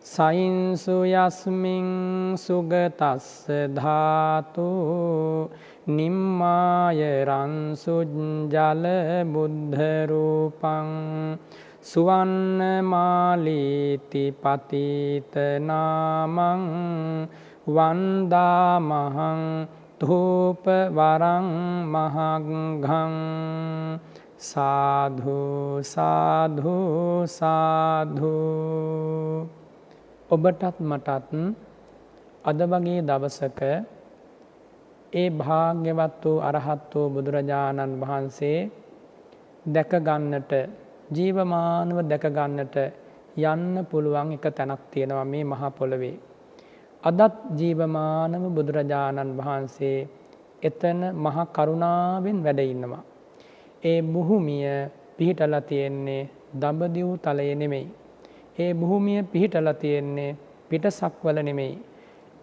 සයින්සු යස්මින් සුගතස්ස ධාතු නිම්මාය රන්සුජ්ජල බුද්ධරූපං සුවන්න මාලීති පතිතනාමං වන්දාමහං ධූප වරං මහග්ගං. සාධු සාධු සාධු. ඔබටත් මටත් අද වගේ දවසක ඒ භාග්‍යවත් වූ අරහත් වූ බුදුරජාණන් වහන්සේ දැකගන්නට ජීවමානව දැකගන්නට යන්න පුළුවන් එක තැනක් තියෙනවා මේ මහා පොළොවේ. අදත් ජීවමානව බුදුරජාණන් වහන්සේ එතන මහ කරුණාවෙන් වැඩ ඉන්නවා. ඒ බුහුමිය පිහිටල තියෙන්නේ දඹදිව් තලය නෙමෙයි. ඒ භූමිය පිහිටල තියෙන්නේ පිටසක්වල නෙමෙයි.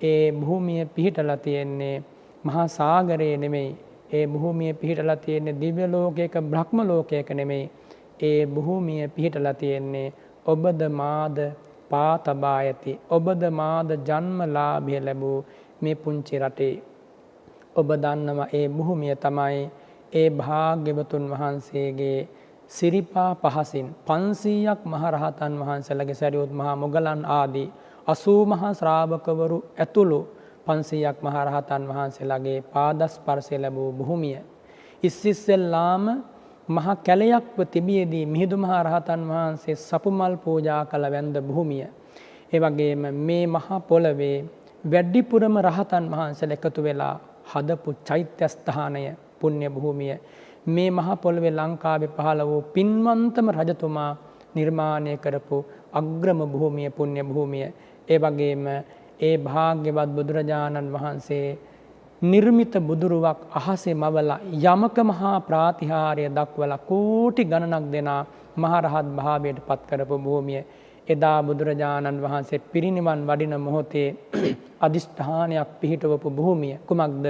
ඒ භූමිය පිහිටල තියෙන්නේ මහා සාගරයේ නෙමෙයි. ඒ භූමිය පිහිටල තියෙන්නේ දිව්‍ය ලෝකයක බ්‍රහ්ම ලෝකයක නෙමෙයි. ඒ භූමිය පිහිටල තියෙන්නේ ඔබද මාද පා තබා ඇති ඔබද මාද ජන්මලාභය ලැබූ මේ පුංචි රටේ. ඔබ දන්නවා ඒ භූමිය තමයි ඒ භාග්‍යවතුන් වහන්සේගේ සිරිපා පහසින් පන්සීයක් මහරහතන් වහන්සේලගේ සැරියුත් මහා මොගලන් ආදී අසූ මහා ශ්‍රාවකවරු ඇතුළු පන්සීයක් මහරහතන් වහන්සේලාගේ පාදස්පර්ශය ලැබූ භූමිය. ඉස්සිස්සෙල්ලාම මහා කැලයක්ව තිබියදී මිහිදු මහා රහතන් වහන්සේ සපුමල් පූජා කළ වැන්ද භූමිය. ඒ වගේම මේ මහා පොළවේ වැඩිපුරම රහතන් වහන්සේලා එකතු වෙලා හදපු චෛත්‍යස්ථානය පුණ්‍ය භූමිය මේ මහ පොළවේ ලංකාවේ පහළ වූ පින්වන්තම රජතුමා නිර්මාණය කරපු අග්‍රම භූමිය පුණ්‍ය භූමිය. ඒ වගේම ඒ භාග්‍යවත් බුදුරජාණන් වහන්සේ නිර්මිත බුදුරුවක් අහසේ මවලා යමක මහා ප්‍රාතිහාරය දක්වලා කෝටි ගණනක් දෙනා මහරහත් භාවයට පත් කරපු භූමිය. එදා බුදුරජාණන් වහන්සේ පිරිනිවන් වඩින මොහොතේ අධිෂ්ඨානයක් පිහිටවපු භූමිය. කුමක්ද?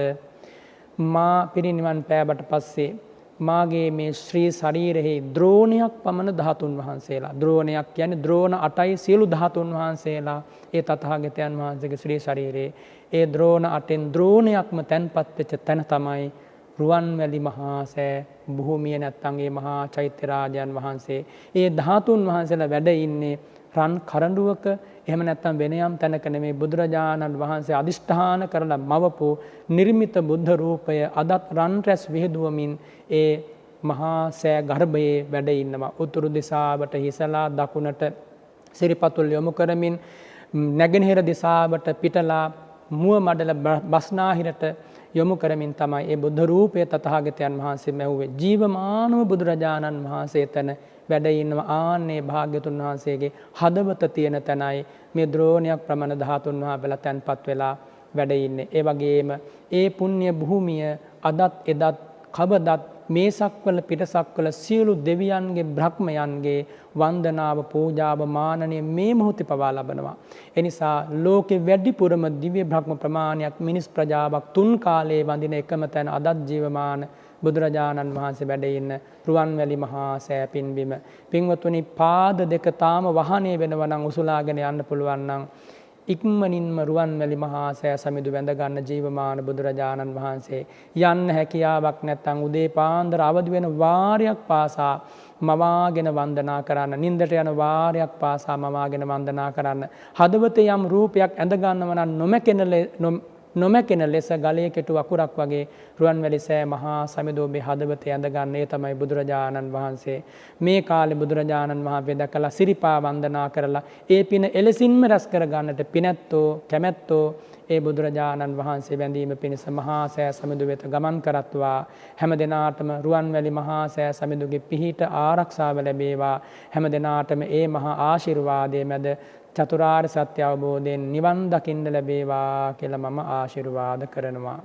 මා පිරිනිවන් පෑබට පස්සේ මාගේ මේ ශ්‍රී ශරීරෙහි ද්‍රෝණයක් පමණ ධාතුන් වහන්සේලා. ද්‍රෝණයක් කියන්නේ ද්‍රෝණ අටයි සියලු ධාතුන් වහන්සේලා. ඒ තථාගතයන් වහන්සේගේ ශ්‍රී ශරීරයේ. ඒ ද්‍රෝණ අටෙන් ද්‍රෝණයක්ම තැන්පත් වෙච්ච තැන තමයි රුවන්වැලි මහා සෑ භූමිය නැත්තම් ඒ මහා චෛත්‍ය රාජයන් වහන්සේ. ඒ ධාතුන් වහන්සේලා වැඩ ඉන්නේ රන් කරඬුවක එහෙම නැත්තම් වෙන යම් තැනක නෙමේ බුදුරජාණන් වහන්සේ අදිෂ්ඨාන කරලා මවපු නිර්මිත බුද්ධ රූපය අදත් රන් රැස් විහිදුවමින් ඒ මහා සෑ ගර්භයේ වැඩ ඉන්නවා. උතුරු දිසාවට හිසලා දකුණට සිරිපතුල් යොමු කරමින් නැගෙනහිර දිසාවට පිටලා මුව මඩල බස්නාහිරට යොමු කරමින් තමයි ඒ බුද්ධ රූපය තථාගතයන් වහන්සේ මැව්වේ ජීවමානව බුදුරජාණන් වහන්සේ තැන වැඩ ඉන්නවා ආන්නේ භාග්‍යතුන් වහන්සේගේ හදවත තියෙන තැනයි මේ ද්‍රෝණයක් ප්‍රමණ ධාතුන් වහන්සේලා තැන්පත් වෙලා වැඩ ඉන්නේ. ඒ වගේම ඒ පුණ්‍ය භූමිය අදත් එදත් කවදත් මේ සක්වල පිටසක්වල සියලු දෙවියන්ගේ බ්‍රහ්මයන්ගේ වන්දනාව පූජාව මානනය මේ මොහොතේ පවා ලබනවා. එනිසා ලෝකෙ වැඩිපුරම දිව්‍ය බ්‍රහ්ම ප්‍රමාණයක් මිනිස් ප්‍රජාවක් තුන් කාලයේ වඳින එකම තැන අදත් ජීවමාන බුදුරජාණන් වහන්සේ වැඩ ඉන්න රුවන්වැලි මහා සෑ පින්බිම. පින්වතුනි පාද දෙක තාම වහනේ වෙනවා නම් උසුලාගෙන යන්න පුළුවන් නම් ඉක්මනින්ම රුවන්වැලි මහා සෑ සමිඳු වැඳගන්න ජීවමාන බුදුරජාණන් වහන්සේ. යන්න හැකියාවක් නැත්තං උදේ පාන්දර අවදි වෙන වාරයක් පාසා මවාගෙන වන්දනා කරන්න. නින්දට යන වාරයක් පාසා මවාගෙන වන්දනා කරන්න. හදවතේ යම් රූපයක් ඇඳගන්නවන නොමැකෙනල නොමැකෙන ලෙස ගලය කෙටු අකුරක් වගේ රුවන්වැලි සෑ මහා සමිදෝබේ හදවතය ඇඳගන්නේ තමයි බුදුරජාණන් වහන්සේ. මේ කාලෙ බුදුරජාණන් වහන්සේ දැකලා සිරිපා වන්දනා කරලා ඒ පින එලෙසින්ම රැස් කරගන්නට පිනැත්තෝ කැමැත්තෝ ඒ බුදුරජාණන් වහන්සේ වැඳීම පිණිස මහා සෑ සමිඳු වෙත ගමන් කරත්වා හැම දෙනාටම රුවන්වැලි මහා සෑ සමිඳුගේ පිහිට ආරක්ෂාව ලැබේවා හැම දෙනාටම ඒ මහා ආශිර්වාදය මැද චතුරාර් සත්‍ය අවබෝධයෙන් නිවන් දකින්න ලැබේවා කියල මම ආශිර්වාද කරනවා.